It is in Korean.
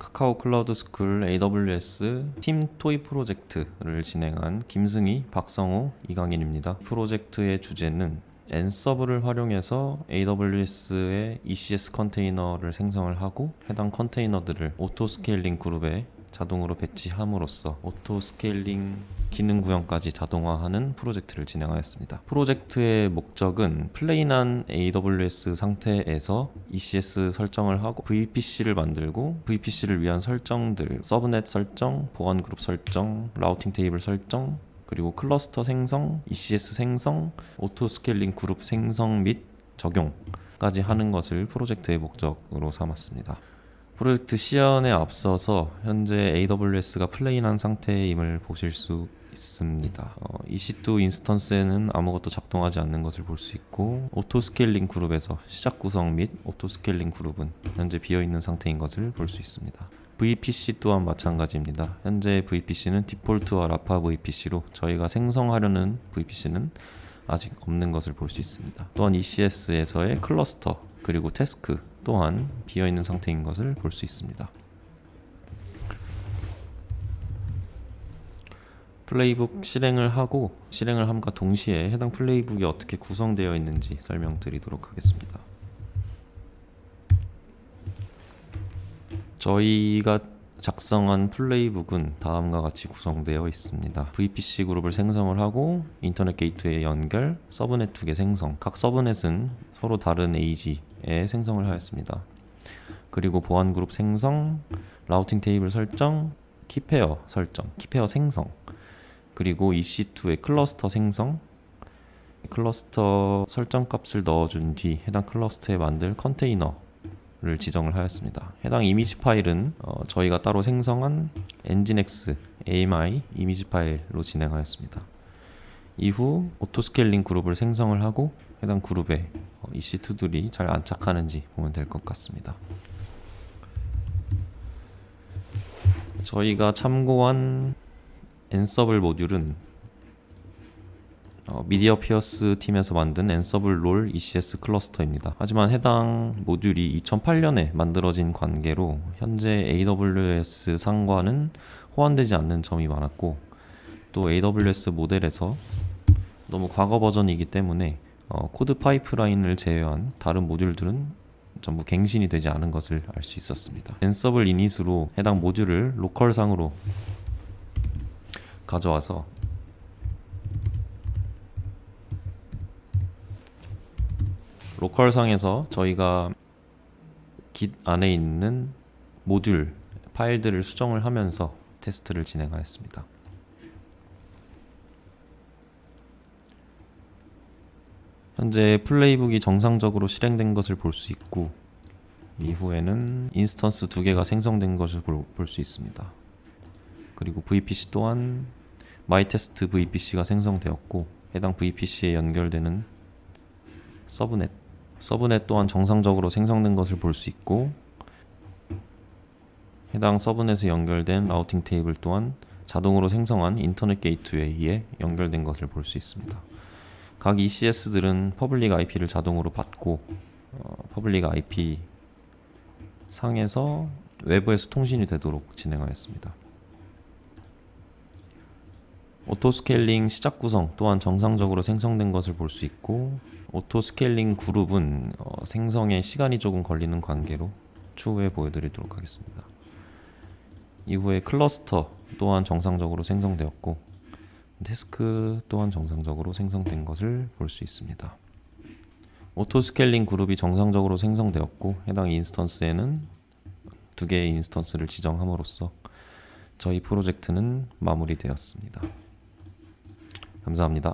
카카오 클라우드 스쿨 AWS 팀 toy 프로젝트를 진행한 김승희, 박성호, 이강인입니다. 프로젝트의 주제는 Ansible을 활용해서 AWS의 ECS 컨테이너를 생성을 하고 해당 컨테이너들을 auto scaling 그룹에 자동으로 배치함으로써 auto scaling 기능 구현까지 자동화하는 프로젝트를 진행하였습니다. 프로젝트의 목적은 plain한 AWS 상태에서 ECS 설정을 하고 VPC를 만들고 VPC를 위한 설정들, subnet 설정, 보안 그룹 설정, routing table 설정, 그리고 클러스터 생성, ECS 생성, auto scaling 그룹 생성 및 적용 까지 하는 것을 프로젝트의 목적으로 삼았습니다. 프로젝트 시연에 앞서서 현재 AWS가 plain한 상태임을 보실 수 있습니다. 어, EC2 instance에는 아무것도 작동하지 않는 것을 볼 수 있고 auto scaling 그룹에서 시작 구성 및 auto scaling 그룹은 현재 비어 있는 상태인 것을 볼 수 있습니다. VPC 또한 마찬가지입니다. 현재 VPC는 디폴트와 라파 VPC로 저희가 생성하려는 VPC는 아직 없는 것을 볼 수 있습니다. 또한 ECS에서의 클러스터 그리고 태스크 또한 비어있는 상태인 것을 볼 수 있습니다. 플레이북 실행을 하고 실행을 함과 동시에 해당 플레이북이 어떻게 구성되어 있는지 설명드리도록 하겠습니다. 저희가 작성한 playbook은 다음과 같이 구성되어 있습니다. VPC 그룹을 생성을 하고 인터넷 게이트웨이 연결, subnet 두 개 생성. 각 subnet은 서로 다른 AZ 에 생성을 하였습니다. 그리고 보안 그룹 생성, routing table 설정, key pair 설정, key pair 생성. 그리고 EC2의 cluster 생성, 클러스터 설정 값을 넣어준 뒤 해당 cluster에 만들 컨테이너를 지정을 하였습니다. 해당 이미지 파일은 어, 저희가 따로 생성한 nginx AMI 이미지 파일로 진행하였습니다. 이후 auto scaling 그룹을 생성을 하고 해당 그룹에 어, EC2들이 잘 안착하는지 보면 될 것 같습니다. 저희가 참고한 Ansible 모듈은 어, Mediapeers 팀에서 만든 엔서블 롤 ECS 클러스터입니다. 하지만 해당 모듈이 2008년에 만들어진 관계로 현재 AWS 상과는 호환되지 않는 점이 많았고 또 AWS 모델에서 너무 과거 버전이기 때문에 어, CodePipeline을 제외한 다른 모듈들은 전부 갱신이 되지 않은 것을 알 수 있었습니다. Ansible init으로 해당 모듈을 local상으로 가져와서 local상에서 저희가 git 안에 있는 모듈 파일들을 수정을 하면서 테스트를 진행하였습니다. 현재 playbook이 정상적으로 실행된 것을 볼 수 있고 이후에는 instance 두 개가 생성된 것을 볼 수 있습니다. 그리고 VPC 또한 my test VPC가 생성되었고 해당 VPC에 연결되는 subnet subnet 또한 정상적으로 생성된 것을 볼 수 있고 해당 subnet에 연결된 routing table 또한 자동으로 생성한 인터넷 gateway에 연결된 것을 볼 수 있습니다. 각 ECS들은 public IP를 자동으로 받고 어, public IP 상에서 외부에서 통신이 되도록 진행하였습니다. auto scaling 시작 구성 또한 정상적으로 생성된 것을 볼 수 있고 auto scaling 그룹은 어, 생성에 시간이 조금 걸리는 관계로 추후에 보여드리도록 하겠습니다. 이후에 클러스터 또한 정상적으로 생성되었고 task 또한 정상적으로 생성된 것을 볼 수 있습니다. auto scaling 그룹이 정상적으로 생성되었고 해당 instance에는 두 개의 instance를 지정함으로써 저희 프로젝트는 마무리되었습니다. 감사합니다.